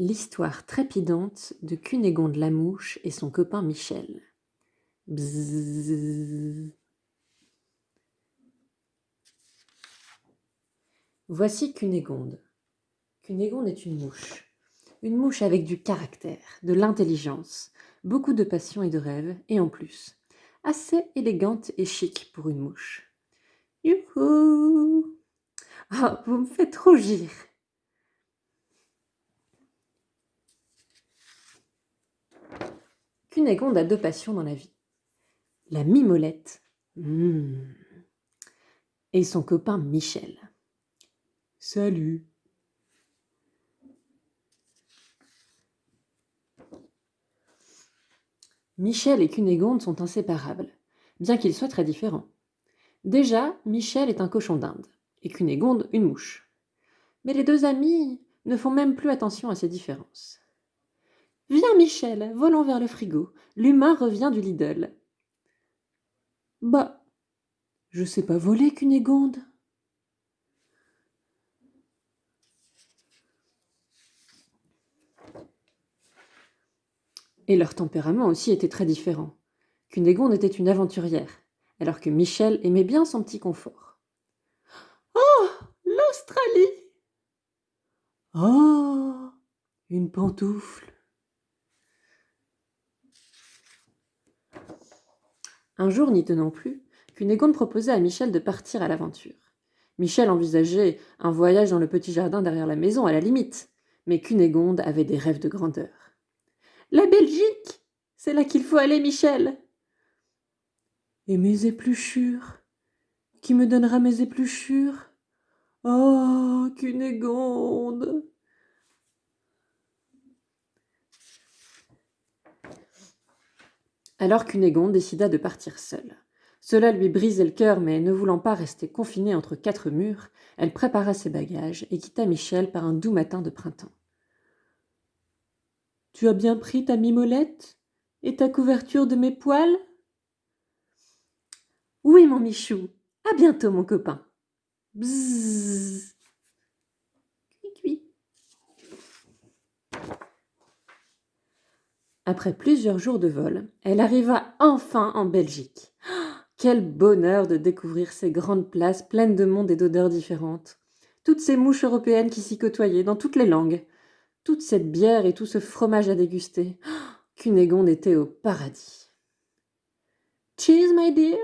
L'histoire trépidante de Cunégonde la mouche et son copain Michel. Bzzz. Voici Cunégonde. Cunégonde est une mouche. Une mouche avec du caractère, de l'intelligence, beaucoup de passion et de rêve, et en plus, assez élégante et chic pour une mouche. Youhou Ah, vous me faites rougir Cunégonde a deux passions dans la vie. La mimolette mmh, et son copain Michel. Salut Michel et Cunégonde sont inséparables, bien qu'ils soient très différents. Déjà, Michel est un cochon d'Inde, et Cunégonde une mouche. Mais les deux amis ne font même plus attention à ces différences. Viens, Michel, volons vers le frigo. L'humain revient du Lidl. Bah, je sais pas voler, Cunégonde. Et leur tempérament aussi était très différent. Cunégonde était une aventurière, alors que Michel aimait bien son petit confort. Oh, l'Australie Oh, une pantoufle Un jour, n'y tenant plus, Cunégonde proposa à Michel de partir à l'aventure. Michel envisageait un voyage dans le petit jardin derrière la maison, à la limite, mais Cunégonde avait des rêves de grandeur. La Belgique! C'est là qu'il faut aller, Michel Et mes épluchures? Qui me donnera mes épluchures? Oh, Cunégonde Alors Cunégonde décida de partir seule. Cela lui brisait le cœur, mais ne voulant pas rester confinée entre quatre murs, elle prépara ses bagages et quitta Michel par un doux matin de printemps. Tu as bien pris ta mimolette et ta couverture de mes poils Oui, mon Michou. À bientôt, mon copain. Bzzz. Après plusieurs jours de vol, elle arriva enfin en Belgique. Quel bonheur de découvrir ces grandes places pleines de monde et d'odeurs différentes. Toutes ces mouches européennes qui s'y côtoyaient, dans toutes les langues. Toute cette bière et tout ce fromage à déguster. Cunégonde était au paradis. Cheese, my dear.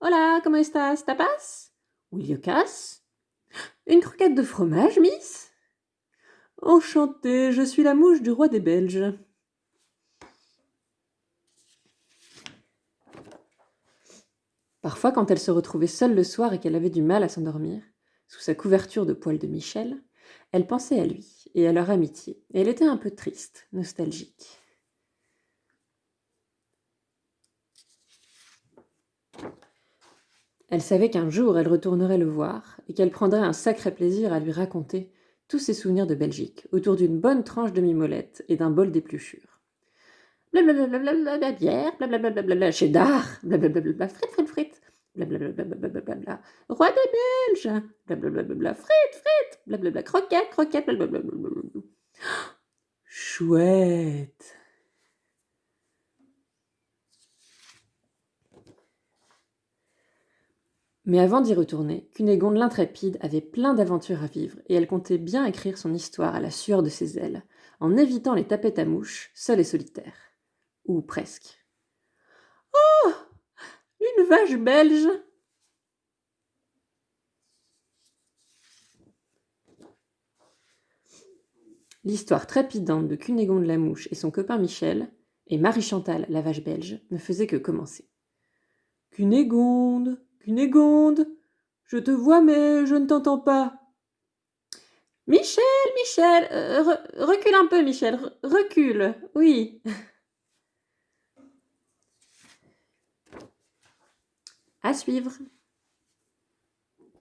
Hola, comment estás? Tapas? Will you casse? Une croquette de fromage, miss? Enchantée, je suis la mouche du roi des Belges. Parfois, quand elle se retrouvait seule le soir et qu'elle avait du mal à s'endormir, sous sa couverture de poils de Michel, elle pensait à lui et à leur amitié, et elle était un peu triste, nostalgique. Elle savait qu'un jour elle retournerait le voir et qu'elle prendrait un sacré plaisir à lui raconter tous ses souvenirs de Belgique autour d'une bonne tranche de mimolette et d'un bol d'épluchures. Blablabla, bière, blablabla, cheddar, blablabla, frites, frites, frites, blablabla, roi des Belges, blablabla, frites, frites, blablabla, croquettes, croquettes, blablabla. Chouette. Mais avant d'y retourner, Cunégonde l'intrépide avait plein d'aventures à vivre et elle comptait bien écrire son histoire à la sueur de ses ailes, en évitant les tapettes à mouches, seule et solitaire. Ou presque. Oh Une vache belge L'histoire trépidante de Cunégonde la mouche et son copain Michel, et Marie-Chantal la vache belge, ne faisait que commencer. Cunégonde, Cunégonde, je te vois mais je ne t'entends pas. Michel, Michel, euh, recule un peu, Michel, recule, oui. À suivre